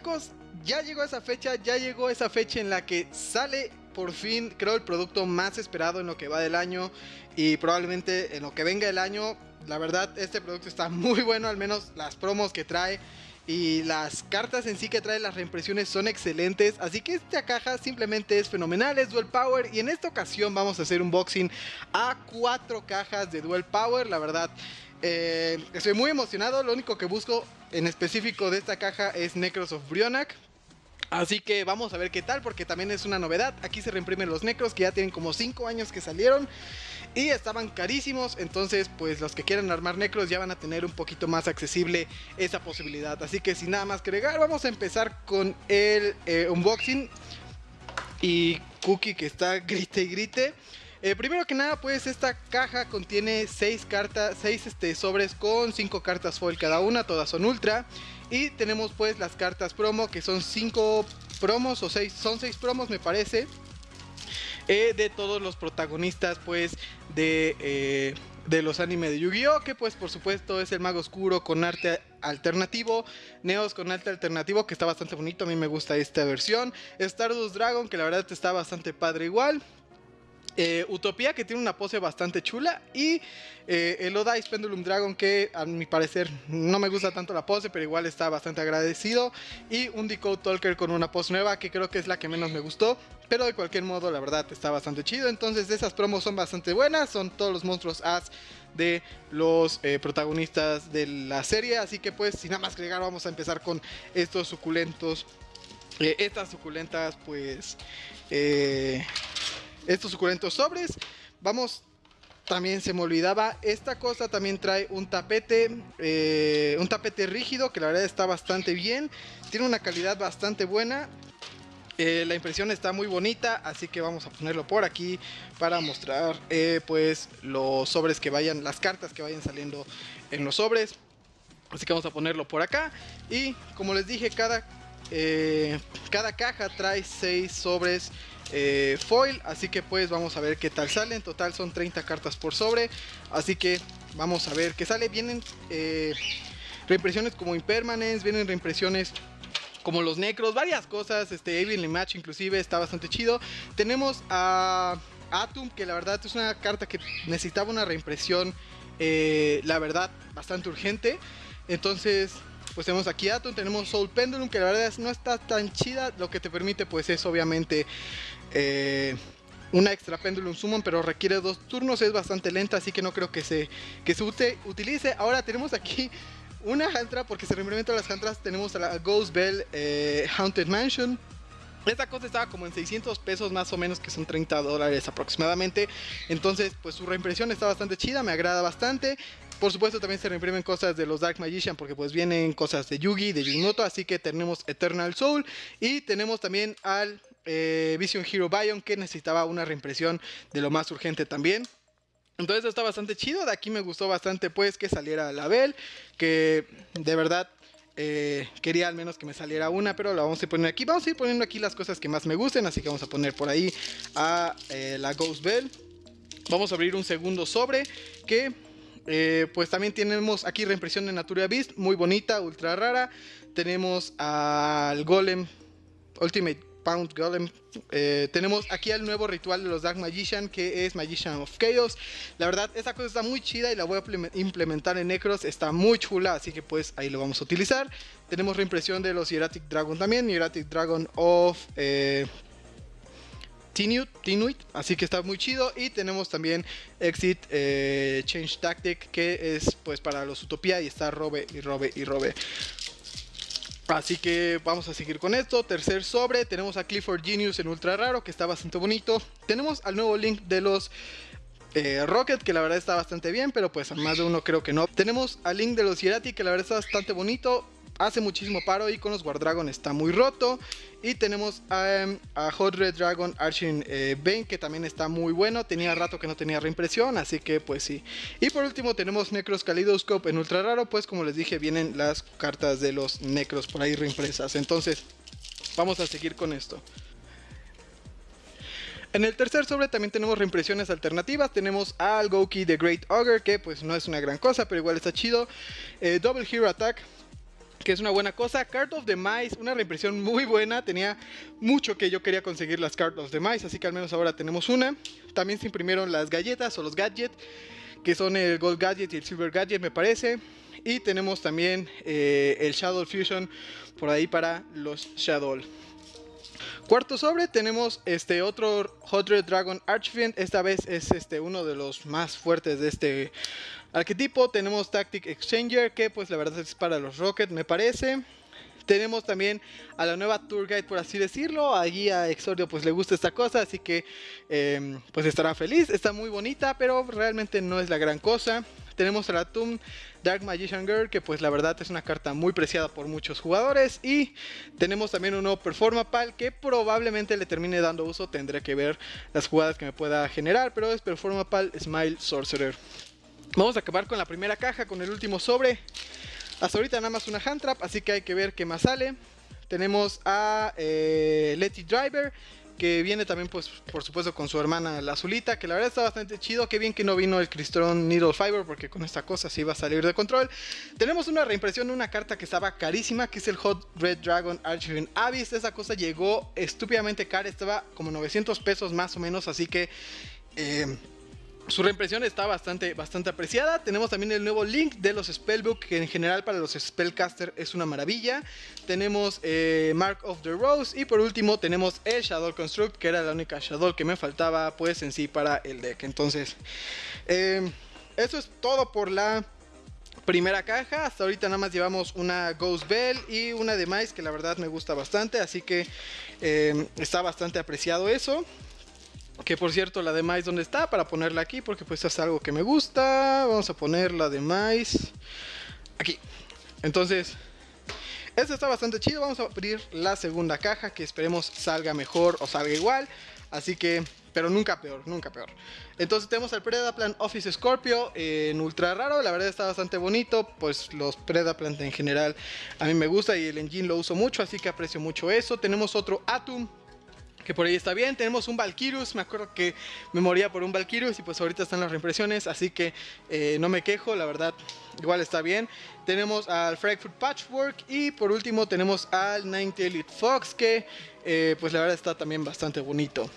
chicos, ya llegó esa fecha, ya llegó esa fecha en la que sale por fin, creo, el producto más esperado en lo que va del año y probablemente en lo que venga el año. La verdad, este producto está muy bueno, al menos las promos que trae y las cartas en sí que trae las reimpresiones son excelentes. Así que esta caja simplemente es fenomenal, es Duel Power. Y en esta ocasión vamos a hacer un boxing a cuatro cajas de Duel Power. La verdad, eh, estoy muy emocionado. Lo único que busco en específico de esta caja es Necros of Brionac. Así que vamos a ver qué tal, porque también es una novedad. Aquí se reimprimen los necros que ya tienen como 5 años que salieron y estaban carísimos. Entonces, pues los que quieran armar necros ya van a tener un poquito más accesible esa posibilidad. Así que sin nada más que agregar, vamos a empezar con el eh, unboxing. Y Cookie que está grite y grite. Eh, primero que nada, pues esta caja contiene 6 cartas, 6 este, sobres con 5 cartas foil cada una, todas son ultra. Y tenemos pues las cartas promo, que son 5 promos o 6, son 6 promos me parece. Eh, de todos los protagonistas pues de, eh, de los animes de Yu-Gi-Oh! Que pues por supuesto es el mago oscuro con arte alternativo, Neos con arte alternativo que está bastante bonito, a mí me gusta esta versión, Stardust Dragon que la verdad está bastante padre igual, eh, Utopía que tiene una pose bastante chula y eh, el Odais Pendulum Dragon que a mi parecer no me gusta tanto la pose pero igual está bastante agradecido y un Decode Talker con una pose nueva que creo que es la que menos me gustó pero de cualquier modo la verdad está bastante chido. Entonces esas promos son bastante buenas son todos los monstruos as de los eh, protagonistas de la serie así que pues sin nada más agregar vamos a empezar con estos suculentos estas suculentas pues estos suculentos sobres. Vamos, también se me olvidaba, esta cosa también trae un tapete, eh, un tapete rígido que la verdad está bastante bien. Tiene una calidad bastante buena. Eh, la impresión está muy bonita, así que vamos a ponerlo por aquí para mostrar eh, pues los sobres que vayan, las cartas que vayan saliendo en los sobres. Así que vamos a ponerlo por acá. Y como les dije, cada, cada caja trae 6 sobres eh, foil. Así que pues vamos a ver qué tal sale. En total son 30 cartas por sobre. Así que vamos a ver qué sale. Vienen eh, reimpresiones como Impermanence. Vienen reimpresiones como los necros. Varias cosas. Este Evenly Match inclusive está bastante chido. Tenemos a Atom. Que la verdad es una carta que necesitaba una reimpresión. Eh, la verdad bastante urgente. Entonces pues tenemos aquí Atom, tenemos Soul Pendulum, que la verdad no está tan chida, lo que te permite pues es obviamente eh, una extra Pendulum Summon, pero requiere dos turnos, es bastante lenta, así que no creo que se, que se utilice. Ahora tenemos aquí una Hantra, porque se reimplementan las Hantras, tenemos a la Ghost Bell eh, Haunted Mansion. Esta cosa estaba como en 600 pesos más o menos, que son 30 dólares aproximadamente. Entonces, pues su reimpresión está bastante chida, me agrada bastante. Por supuesto también se reimprimen cosas de los Dark Magician porque pues vienen cosas de Yugi, de Yunoto, así que tenemos Eternal Soul y tenemos también al eh, Vision Hero Bion que necesitaba una reimpresión de lo más urgente también. Entonces está bastante chido, de aquí me gustó bastante pues que saliera la Bell, que de verdad eh, quería al menos que me saliera una, pero la vamos a poner aquí. Vamos a ir poniendo aquí las cosas que más me gusten, así que vamos a poner por ahí a eh, la Ghost Bell. Vamos a abrir un segundo sobre que pues también tenemos aquí reimpresión de Natura Beast, muy bonita, ultra rara. Tenemos al Golem Ultimate Pound Golem. Eh, tenemos aquí el nuevo ritual de los Dark Magician que es Magician of Chaos. La verdad, esta cosa está muy chida y la voy a implementar en Necros. Está muy chula, así que pues ahí lo vamos a utilizar. Tenemos reimpresión de los Hieratic Dragon también. Hieratic Dragon of... Eh, Tinuit, así que está muy chido y tenemos también Exit eh, Change Tactic que es pues para los Utopía y está robe y robe y robe Así que vamos a seguir con esto. Tercer sobre, tenemos a Clifford Genius en ultra raro, que está bastante bonito. Tenemos al nuevo link de los eh, Rocket, que la verdad está bastante bien, pero pues a más de uno creo que no. Tenemos al link de los Hierati, que la verdad está bastante bonito hace muchísimo paro y con los Guardragon está muy roto. Y tenemos a, Hot Red Dragon Arching eh, Bane que también está muy bueno. Tenía rato que no tenía reimpresión, así que pues sí. Y por último tenemos Necros Kaleidoscope en ultra raro, pues como les dije vienen las cartas de los Necros por ahí reimpresas. Entonces vamos a seguir con esto. En el tercer sobre también tenemos reimpresiones alternativas. Tenemos al Goki The Great Ogre, que pues no es una gran cosa, pero igual está chido. Eh, Double Hero Attack, que es una buena cosa. Card of the Mice, una reimpresión muy buena. Tenía mucho que yo quería conseguir las Card of the Mice, así que al menos ahora tenemos una. También se imprimieron las galletas o los gadgets, que son el Gold Gadget y el Silver Gadget, me parece. Y tenemos también eh, el Shadow Fusion por ahí para los Shadow. Cuarto sobre tenemos este otro Hot Red Dragon Archfiend. Esta vez es este uno de los más fuertes de este arquetipo. Tenemos Tactic Exchanger, que pues la verdad es para los Rocket, me parece. Tenemos también a la nueva Tour Guide, por así decirlo. Allí a Exodio pues le gusta esta cosa, así que em, pues estará feliz. Está muy bonita, pero realmente no es la gran cosa. Tenemos a la Tomb Dark Magician Girl, que pues la verdad es una carta muy preciada por muchos jugadores. Y tenemos también un nuevo Performapal que probablemente le termine dando uso. Tendré que ver las jugadas que me pueda generar, pero es Performapal Smile Sorcerer. Vamos a acabar con la primera caja, con el último sobre. Hasta ahorita nada más una hand trap, así que hay que ver qué más sale. Tenemos a eh, Letty Driver, que viene también, pues, por supuesto, con su hermana la azulita, que la verdad está bastante chido. Qué bien que no vino el Cristron Needle Fiber, porque con esta cosa sí va a salir de control. Tenemos una reimpresión de una carta que estaba carísima, que es el Hot Red Dragon Archiving Abyss. Esa cosa llegó estúpidamente cara, estaba como 900 pesos más o menos, así que... Eh, su reimpresión está bastante, bastante apreciada. Tenemos también el nuevo link de los Spellbook, que en general para los Spellcaster es una maravilla. Tenemos eh, Mark of the Rose. Y por último tenemos el Shadow Construct, que era la única Shadow que me faltaba pues en sí para el deck. Entonces, eh, eso es todo por la primera caja. Hasta ahorita nada más llevamos una Ghost Bell y una de Mice, que la verdad me gusta bastante. Así que eh, está bastante apreciado eso. Que por cierto, la de Mais, ¿dónde está? Para ponerla aquí, porque pues es algo que me gusta. Vamos a poner la de aquí. Entonces, esto está bastante chido. Vamos a abrir la segunda caja, que esperemos salga mejor o salga igual. Así que, pero nunca peor, nunca peor. Entonces tenemos al Predaplan Office Scorpio en ultra raro. La verdad está bastante bonito. Pues los Predaplant en general a mí me gusta y el engine lo uso mucho, así que aprecio mucho eso. Tenemos otro Atum que por ahí está bien. Tenemos un Valkyrus, me acuerdo que me moría por un Valkyrus y pues ahorita están las reimpresiones, así que eh, no me quejo, la verdad, igual está bien. Tenemos al Frankfurt Patchwork y por último tenemos al Ninety Elite Fox, que eh, pues la verdad está también bastante bonito.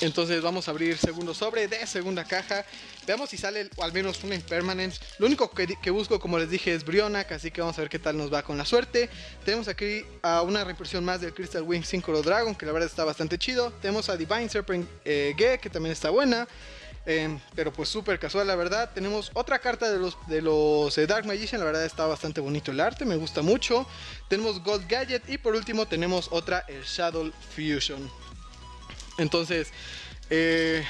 Entonces vamos a abrir segundo sobre de segunda caja. Veamos si sale al menos una Impermanence. Lo único que, busco, como les dije, es Brionac. Así que vamos a ver qué tal nos va con la suerte. Tenemos aquí a una reimpresión más del Crystal Wing Synchro Dragon, que la verdad está bastante chido. Tenemos a Divine Serpent eh, que también está buena. Em, pero pues súper casual la verdad Tenemos otra carta de los, de los eh, Dark Magician La verdad está bastante bonito el arte Me gusta mucho Tenemos Gold Gadget Y por último tenemos otra el Shadow Fusion entonces, eh,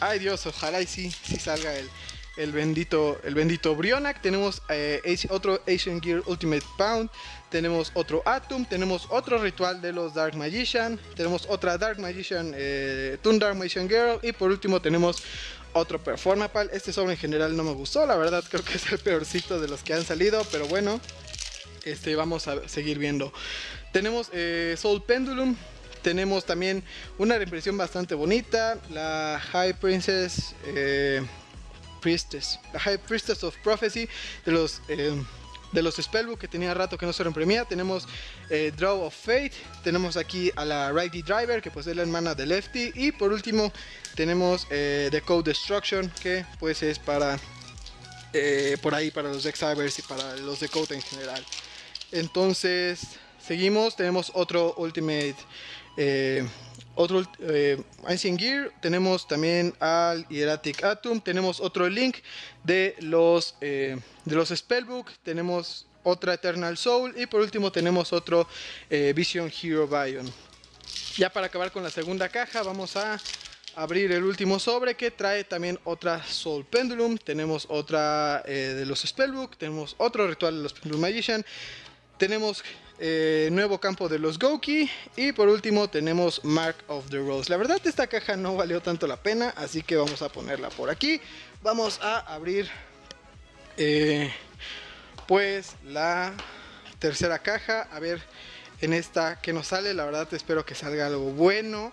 ay Dios, ojalá y sí, sí salga el, el bendito, el bendito Brionac. Tenemos eh, otro Asian Gear Ultimate Pound. Tenemos otro Atom. Tenemos otro ritual de los Dark Magician. Tenemos otra Dark Magician, eh, Toon Dark Magician Girl. Y por último tenemos otro Performapal. Este sobre en general no me gustó. La verdad creo que es el peorcito de los que han salido. Pero bueno, este vamos a seguir viendo. Tenemos eh, Soul Pendulum tenemos también una reimpresión bastante bonita, la High Princess eh, Priestess, la High Priestess of Prophecy de los eh, de los Spellbook que tenía rato que no se reimprimía. Tenemos eh, Draw of Fate, tenemos aquí a la Righty Driver que pues es la hermana de Lefty y por último tenemos The Code Destruction que pues es para por ahí para los Exivers y para los de Code en general. Entonces seguimos, tenemos otro Ultimate eh, otro eh, Ancient Gear, tenemos también al Hieratic Atom, tenemos otro link de los, eh, de los Spellbook, tenemos otra Eternal Soul y por último tenemos otro eh, Vision Hero Bion. Ya para acabar con la segunda caja vamos a abrir el último sobre que trae también otra Soul Pendulum, tenemos otra de los Spellbook, tenemos otro ritual de los Pendulum Magician, tenemos eh, nuevo campo de los Goki y por último tenemos Mark of the Rose. La verdad esta caja no valió tanto la pena, así que vamos a ponerla por aquí. Vamos a abrir eh, pues la tercera caja, a ver en esta que nos sale. La verdad espero que salga algo bueno,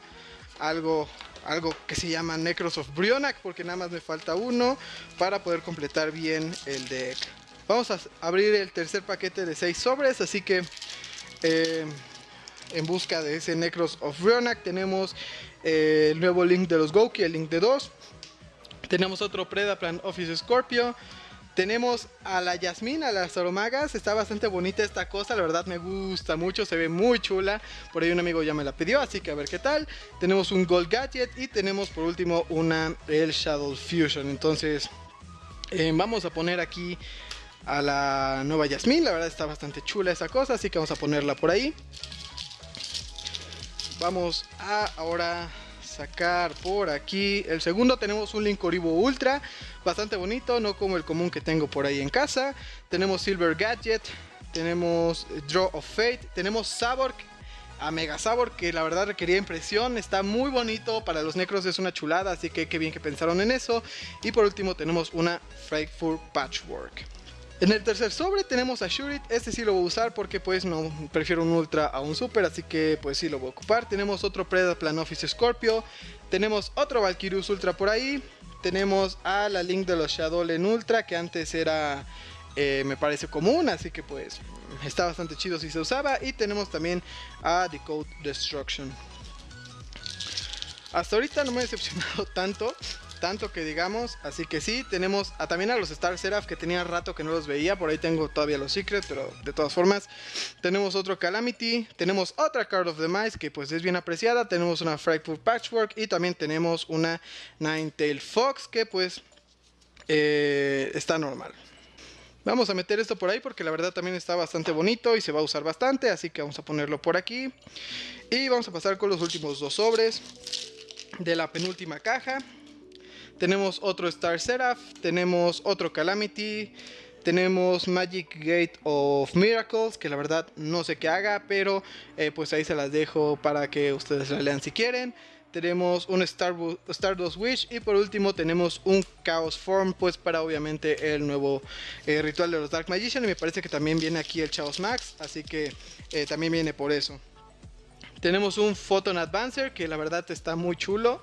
algo algo que se llama Necros of Brionac porque nada más me falta uno para poder completar bien el deck. Vamos a abrir el tercer paquete de 6 sobres, así que eh, en busca de ese Necros of Rionak tenemos eh, el nuevo link de los Goki, el link de 2. Tenemos otro Predaplan Office Scorpio. Tenemos a la Yasmin, a las aromagas. Está bastante bonita esta cosa, la verdad me gusta mucho, se ve muy chula. Por ahí un amigo ya me la pidió, así que a ver qué tal. Tenemos un Gold Gadget y tenemos por último una el Shadow Fusion. Entonces, eh, vamos a poner aquí a la nueva Yasmin. La verdad está bastante chula esa cosa, así que vamos a ponerla por ahí. Vamos a ahora sacar por aquí el segundo. Tenemos un Linkoribo Ultra, bastante bonito, no como el común que tengo por ahí en casa. Tenemos Silver Gadget, tenemos Draw of Fate, tenemos Sabor a Mega Sabor que la verdad requería impresión, está muy bonito, para los necros es una chulada, así que qué bien que pensaron en eso. Y por último tenemos una Frightful Patchwork. En el tercer sobre tenemos a Shurit, este sí lo voy a usar porque pues no prefiero un Ultra a un Super, así que pues sí lo voy a ocupar. Tenemos otro Predaplan Office Scorpio, tenemos otro Valkyrius Ultra por ahí, tenemos a la Link de los Shadow en Ultra que antes era eh, me parece común, así que pues está bastante chido si se usaba. Y tenemos también a Decode Destruction. Hasta ahorita no me he decepcionado tanto tanto que digamos. Así que sí, tenemos también a los Star Seraph que tenía rato que no los veía. Por ahí tengo todavía los Secrets, pero de todas formas. Tenemos otro Calamity. Tenemos otra Card of the Mice que pues es bien apreciada. Tenemos una Frightful Patchwork y también tenemos una Nine-Tail Fox que pues eh, está normal. Vamos a meter esto por ahí porque la verdad también está bastante bonito y se va a usar bastante. Así que vamos a ponerlo por aquí. Y vamos a pasar con los últimos dos sobres de la penúltima caja. Tenemos otro Star Seraph, tenemos otro Calamity, tenemos Magic Gate of Miracles, que la verdad no sé qué haga, pero eh, pues ahí se las dejo para que ustedes la lean si quieren. Tenemos un Star Stardust Wish y por último tenemos un Chaos Form, pues para obviamente el nuevo eh, ritual de los Dark Magician. Y me parece que también viene aquí el Chaos Max, así que eh, también viene por eso. Tenemos un Photon Advancer, que la verdad está muy chulo.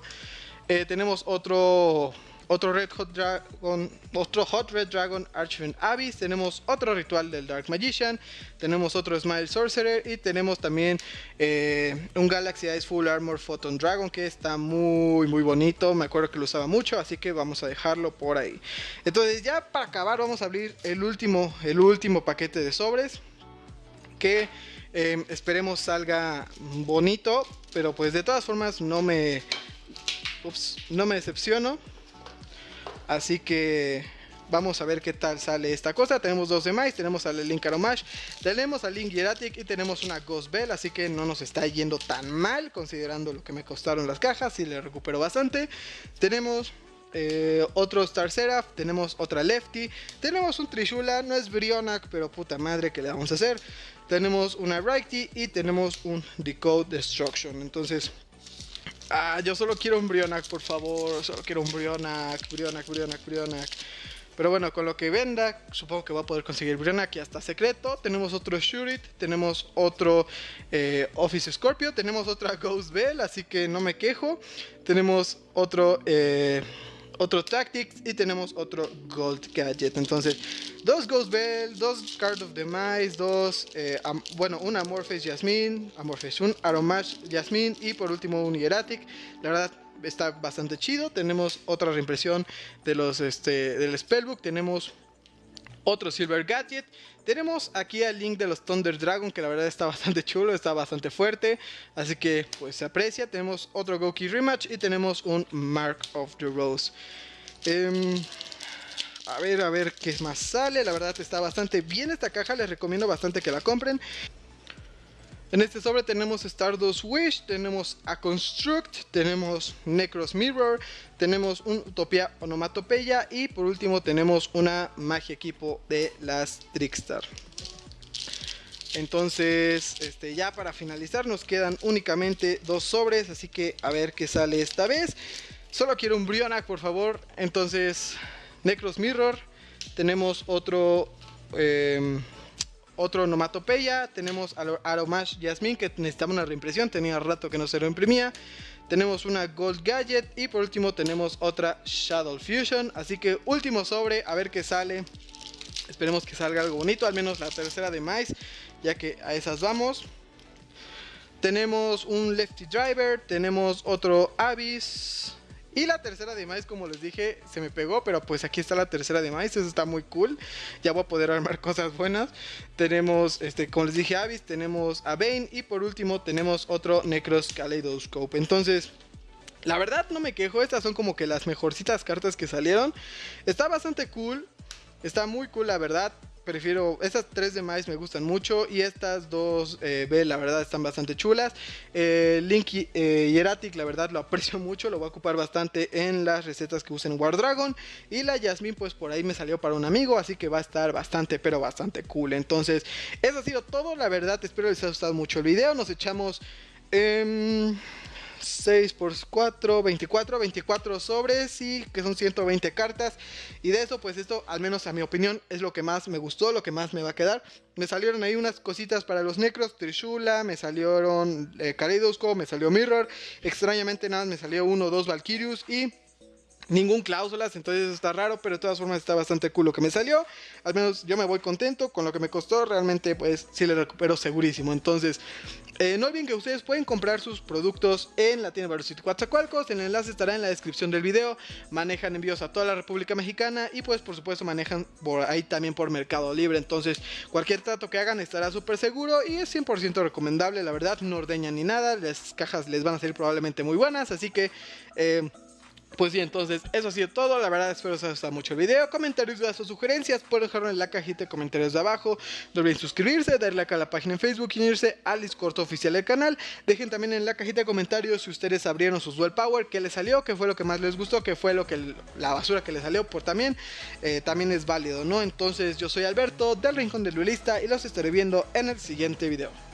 Eh, tenemos otro otro Red Hot Dragon, otro Hot Red Dragon Archfiend Abyss, tenemos otro ritual del Dark Magician, tenemos otro Smile Sorcerer y tenemos también eh, un Galaxy Ice Full Armor Photon Dragon que está muy muy bonito, me acuerdo que lo usaba mucho, así que vamos a dejarlo por ahí. Entonces ya para acabar vamos a abrir el último, el último paquete de sobres que eh, esperemos salga bonito, pero pues de todas formas no me Ups, no me decepciono. Así que vamos a ver qué tal sale esta cosa. Tenemos dos demás, tenemos al Link Aromash, tenemos al Link Hieratic y tenemos una Ghost Bell, así que no nos está yendo tan mal considerando lo que me costaron las cajas y le recupero bastante. Tenemos eh, otro Star Seraph, tenemos otra Lefty, tenemos un Trishula, no es Brionac, pero puta madre que le vamos a hacer. Tenemos una Righty y tenemos un Decode Destruction. Entonces, Ah, yo solo quiero un Brionac, por favor. Solo quiero un Brionac, Brionac, Brionac, Brionac. Pero bueno, con lo que venda, supongo que va a poder conseguir Brionac y hasta secreto. Tenemos otro Shurit, tenemos otro eh, Office Scorpio, tenemos otra Ghost Bell, así que no me quejo. Tenemos otro eh, otro Tactics y tenemos otro Gold Gadget. Entonces, dos Ghost Bell, dos Card of the Mice, dos, eh, bueno, un Amorphous Jasmine, Amorphous, un Aromash Jasmine y por último un Hieratic. La verdad, está bastante chido. Tenemos otra reimpresión de los, este, del Spellbook. Tenemos otro Silver Gadget. Tenemos aquí el link de los Thunder Dragon, que la verdad está bastante chulo, está bastante fuerte. Así que pues se aprecia. Tenemos otro Goki Rematch y tenemos un Mark of the Rose. Em, a ver, a ver qué más sale. La verdad está bastante bien esta caja, les recomiendo bastante que la compren. En este sobre tenemos Stardust Wish, tenemos a Construct, tenemos Necros Mirror, tenemos un Utopia Onomatopeya y por último tenemos una Magia Equipo de las Trickstar. Entonces, este, ya para finalizar nos quedan únicamente dos sobres, así que a ver qué sale esta vez. Solo quiero un Brionac, por favor. Entonces, Necros Mirror, tenemos otro... Em, otro Nomatopeya, tenemos Aromash Jasmine que necesitaba una reimpresión, tenía rato que no se reimprimía. Tenemos una Gold Gadget y por último tenemos otra Shadow Fusion. Así que último sobre, a ver qué sale. Esperemos que salga algo bonito, al menos la tercera de maíz, ya que a esas vamos. Tenemos un Lefty Driver, tenemos otro Abyss. Y la tercera de maíz, como les dije, se me pegó, pero pues aquí está la tercera de maíz, eso está muy cool. Ya voy a poder armar cosas buenas. Tenemos, este, como les dije, Abyss, tenemos a Bane y por último tenemos otro Necros Kaleidoscope. Entonces, la verdad no me quejo, estas son como que las mejorcitas cartas que salieron. Está bastante cool, está muy cool la verdad. Prefiero, estas tres de maíz me gustan mucho y estas dos eh, B la verdad están bastante chulas. Eh, Link eh, y Eratic la verdad lo aprecio mucho, lo voy a ocupar bastante en las recetas que usen War Dragon. Y la Yasmin pues por ahí me salió para un amigo, así que va a estar bastante pero bastante cool. Entonces eso ha sido todo, la verdad espero les haya gustado mucho el video. Nos echamos... 6 por 4, 24, 24 sobres y que son 120 cartas. Y de eso, pues esto, al menos a mi opinión, es lo que más me gustó, lo que más me va a quedar. Me salieron ahí unas cositas para los necros, Trishula, me salieron eh, me salió Mirror. Extrañamente nada, me salió uno o dos Valkyrius y ningún cláusulas, entonces está raro, pero de todas formas está bastante cool lo que me salió. Al menos yo me voy contento con lo que me costó, realmente pues sí le recupero segurísimo. Entonces, eh, no olviden que ustedes pueden comprar sus productos en la tienda Velocity Coatzacoalcos, el enlace estará en la descripción del video. Manejan envíos a toda la República Mexicana y pues por supuesto manejan por ahí también por Mercado Libre. Entonces, cualquier trato que hagan estará súper seguro y es 100% recomendable, la verdad, no ordeñan ni nada, las cajas les van a salir probablemente muy buenas, así que... Eh, pues bien, entonces eso ha sido todo. La verdad espero que os haya gustado mucho el video. Comentarios, dudas o sugerencias pueden dejarlo en la cajita de comentarios de abajo. No olviden suscribirse, darle like a la página en Facebook y unirse al Discord oficial del canal. Dejen también en la cajita de comentarios si ustedes abrieron sus Duel Power, qué les salió, qué fue lo que más les gustó, qué fue lo que la basura que les salió, por también, eh, también es válido, ¿no? Entonces yo soy Alberto del Rincón del Duelista y los estaré viendo en el siguiente video.